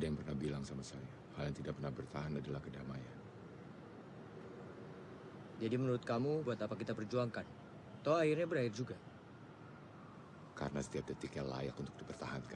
Ada yang pernah bilang sama saya, hal yang tidak pernah bertahan adalah kedamaian. Jadi menurut kamu buat apa kita perjuangkan? Toh akhirnya berakhir juga. Karena setiap detiknya layak untuk dipertahankan.